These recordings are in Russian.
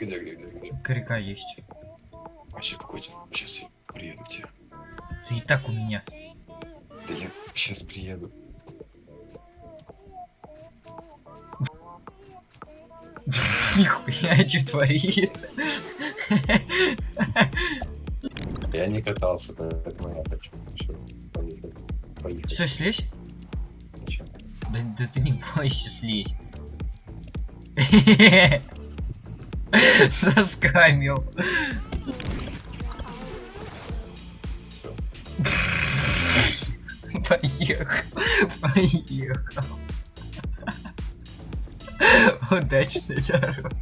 Где, где, где, где? Коряка есть. Вообще какой-то. Сейчас я приеду к тебе. Ты и так у меня. Да я сейчас приеду. Нихуя, что творит. Я не катался, поэтому я хочу. Все. Поехали. Все, слезь? Да, да ты не бойся, слезь. Заскамил. Поехал. Поехал. Удачной дороги.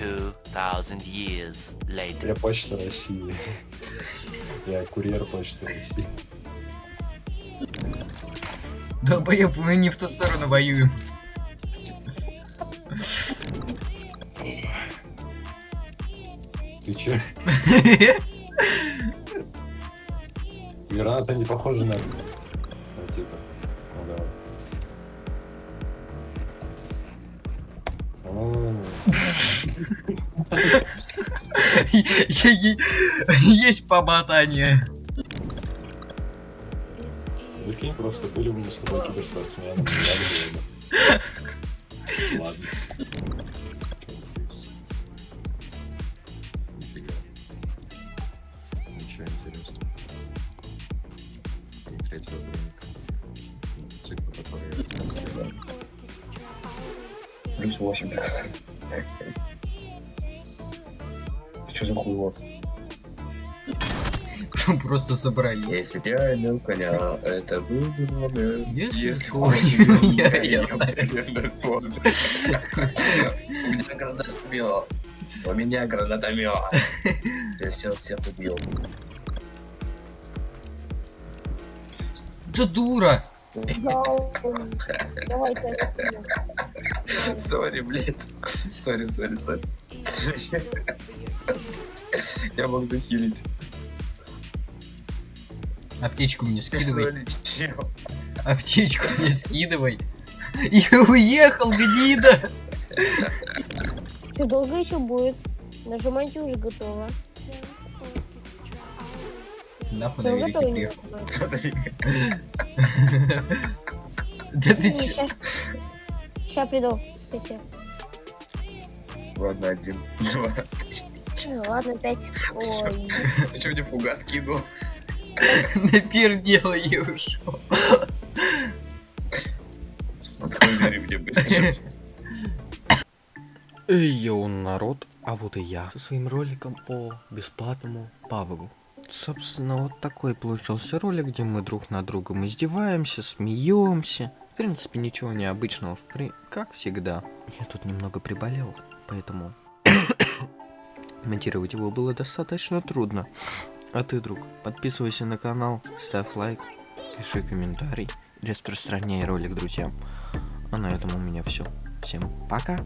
2,000 years later. Я почта России. Я курьер почты России. Долбоеб, мы не в ту сторону воюем. Ты че? Граната не похожа на... Ну, типа. Ну, давай. Есть помотание. Прикинь, просто были бы мы с тобой киберспортсменами. Ладно. Третьего броника. Цикл, который. Плюс 8, так сказать. Ты что за хуйло? Просто собрались. Если я имел коня, это был бы номер. Если он имел коня, я я помню. У меня гранатомет. У меня гранатомет. Я всех убил. Да дура! Sorry, блядь. Sorry, sorry, sorry. Я мог захилить. Аптечку мне скидывай. Аптечку мне скидывай. И уехал, гнида! Что, долго еще будет? Нажимайте уже готово. Нахуй на велике приехал. Да ты че? Сейчас приду. Ладно, один. Два. Ну, ладно, пять. Ой. Ты что мне фугас кинул? Напердел и ушел. Открой мне быстро. Эй, йоу, народ, а вот и я со своим роликом по бесплатному павлу. Собственно, вот такой получился ролик, где мы друг над другом издеваемся, смеемся. В принципе, ничего необычного, при... как всегда. Я тут немного приболел, поэтому монтировать его было достаточно трудно. А ты, друг, подписывайся на канал, ставь лайк, пиши комментарий, распространяй ролик друзьям. А на этом у меня все. Всем пока!